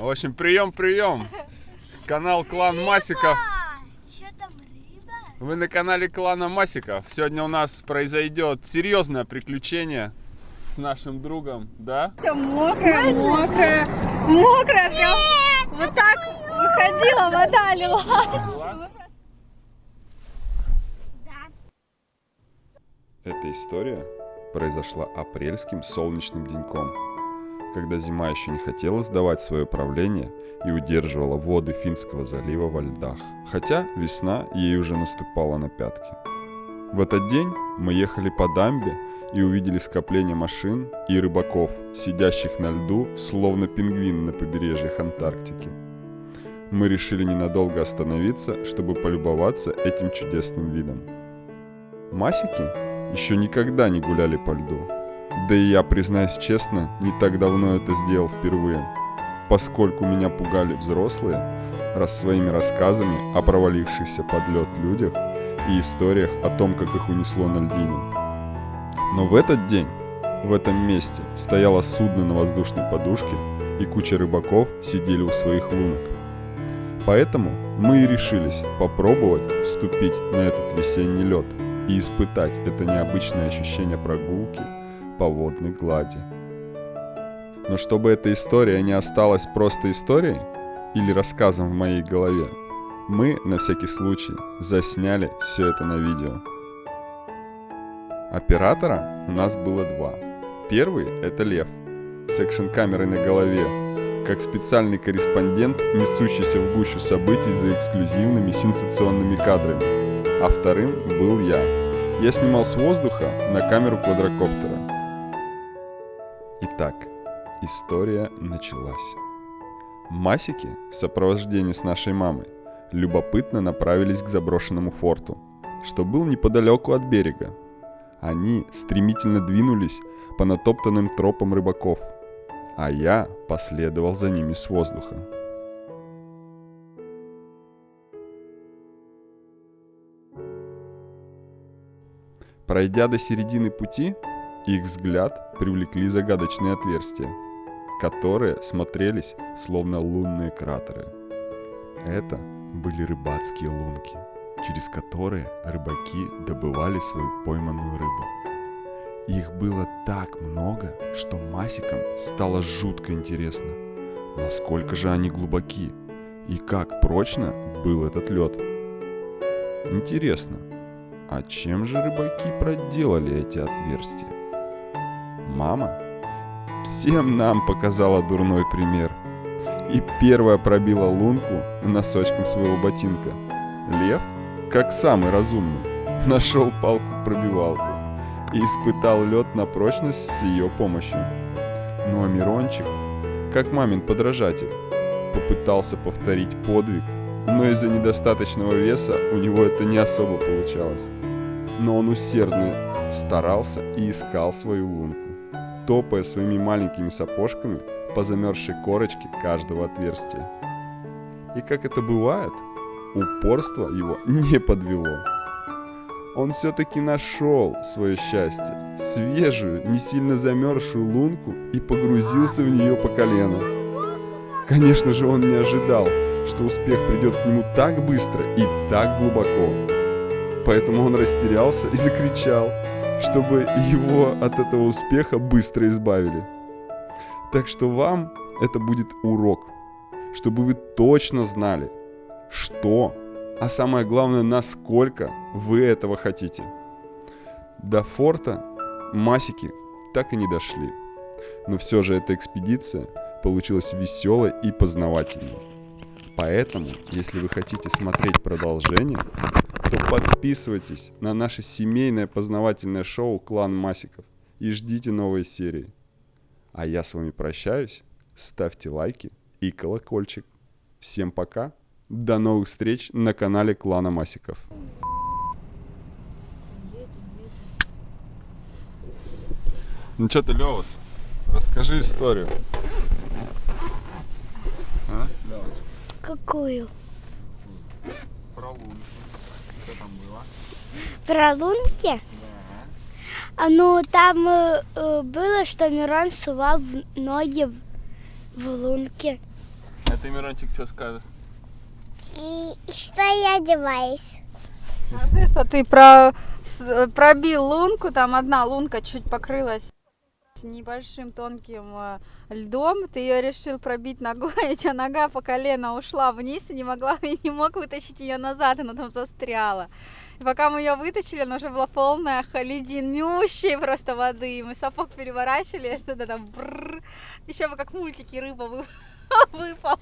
В общем, прием, прием. Канал Клан Масиков. Что там рыба? Вы на канале Клана Масиков. Сегодня у нас произойдет серьезное приключение с нашим другом, да? Все мокрое, мокрое, мокрое прям. Вот так выходила, вода лилась. Да. Эта история произошла апрельским солнечным деньком, когда зима еще не хотела сдавать свое правление и удерживала воды Финского залива во льдах, хотя весна ей уже наступала на пятки. В этот день мы ехали по дамбе и увидели скопление машин и рыбаков, сидящих на льду, словно пингвины на побережьях Антарктики. Мы решили ненадолго остановиться, чтобы полюбоваться этим чудесным видом. Масики еще никогда не гуляли по льду. Да и я, признаюсь честно, не так давно это сделал впервые, поскольку меня пугали взрослые, раз своими рассказами о провалившихся под лед людях и историях о том, как их унесло на льдине. Но в этот день, в этом месте, стояло судно на воздушной подушке, и куча рыбаков сидели у своих лунок. Поэтому мы и решились попробовать вступить на этот весенний лед и испытать это необычное ощущение прогулки по водной глади. Но чтобы эта история не осталась просто историей или рассказом в моей голове, мы на всякий случай засняли все это на видео. Оператора у нас было два. Первый – это Лев, с экшн-камерой на голове, как специальный корреспондент, несущийся в гущу событий за эксклюзивными сенсационными кадрами. А вторым был я. Я снимал с воздуха на камеру квадрокоптера. Итак, история началась. Масики в сопровождении с нашей мамой любопытно направились к заброшенному форту, что был неподалеку от берега. Они стремительно двинулись по натоптанным тропам рыбаков, а я последовал за ними с воздуха. Пройдя до середины пути, их взгляд привлекли загадочные отверстия, которые смотрелись словно лунные кратеры. Это были рыбацкие лунки, через которые рыбаки добывали свою пойманную рыбу. Их было так много, что масикам стало жутко интересно, насколько же они глубоки и как прочно был этот лед. Интересно, а чем же рыбаки проделали эти отверстия? Мама всем нам показала дурной пример. И первая пробила лунку носочком своего ботинка. Лев, как самый разумный, нашел палку-пробивалку и испытал лед на прочность с ее помощью. Ну а Мирончик, как мамин подражатель, попытался повторить подвиг, но из-за недостаточного веса у него это не особо получалось. Но он усердно старался и искал свою лунку, топая своими маленькими сапожками по замерзшей корочке каждого отверстия. И как это бывает, упорство его не подвело. Он все-таки нашел свое счастье, свежую, не сильно замерзшую лунку и погрузился в нее по колено. Конечно же, он не ожидал, что успех придет к нему так быстро и так глубоко. Поэтому он растерялся и закричал, чтобы его от этого успеха быстро избавили. Так что вам это будет урок, чтобы вы точно знали, что, а самое главное, насколько вы этого хотите. До форта масики так и не дошли. Но все же эта экспедиция получилась веселой и познавательной. Поэтому, если вы хотите смотреть продолжение, то подписывайтесь на наше семейное познавательное шоу «Клан Масиков» и ждите новые серии. А я с вами прощаюсь. Ставьте лайки и колокольчик. Всем пока. До новых встреч на канале Клана Масиков. Ну что ты, Левас, расскажи историю. А? Какую? Про лунки. Что там было? Про лунки? А ну там э, э, было, что Мирон сувал в ноги в, в лунки. А ты, Мирончик, что скажешь? И что я одеваюсь? Скажи, что ты про... с- пробил лунку, там одна лунка чуть покрылась небольшим тонким э, льдом, ты ее решил пробить ногой, и у тебя нога по колено ушла вниз и не могла, и не мог вытащить ее назад, она там застряла. И пока мы ее вытащили, она уже была полная леденющей просто воды, мы сапог переворачивали, туда там еще бы как в мультике рыба вы- выпала.